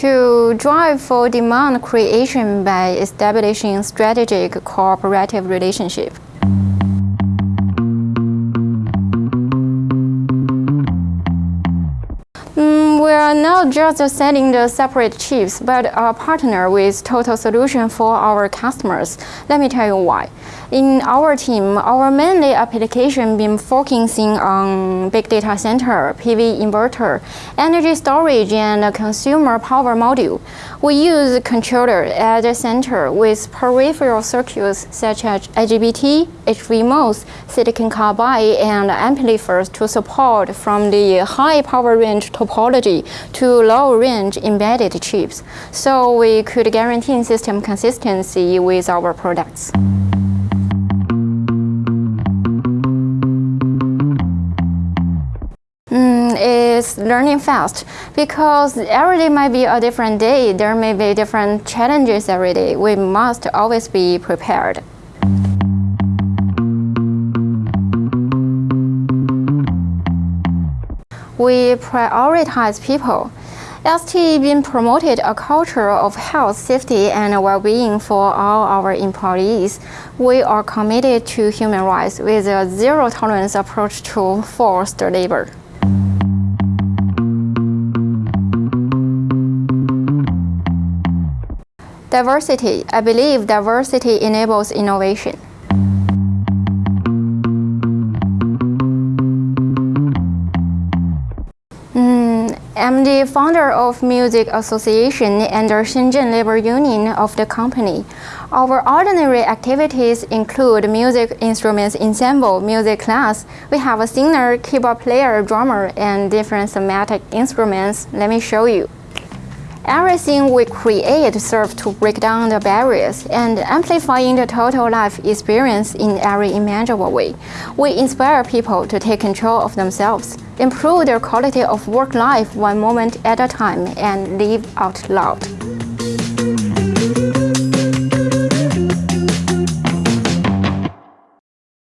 strive for demand creation by establishing strategic cooperative relationship. Mm, we are not just selling the separate chips, but a partner with total solution for our customers. Let me tell you why. In our team, our mainly application been focusing on big data center, PV inverter, energy storage, and consumer power module. We use controller at the center with peripheral circuits such as IGBT, HVMOS, silicon carbide, and amplifiers to support from the high power range topology to low range embedded chips. So we could guarantee system consistency with our products. Learning fast because every day might be a different day. There may be different challenges every day. We must always be prepared. We prioritize people. ST been promoted a culture of health, safety, and well-being for all our employees. We are committed to human rights with a zero-tolerance approach to forced labor. Diversity. I believe diversity enables innovation. Hmm. I'm the founder of Music Association and the Shenzhen Labor Union of the company. Our ordinary activities include music instruments ensemble, music class. We have a singer, keyboard player, drummer, and different thematic instruments. Let me show you. Everything we create serves to break down the barriers and amplifying the total life experience in every imaginable way. We inspire people to take control of themselves, improve their quality of work life one moment at a time, and live out loud.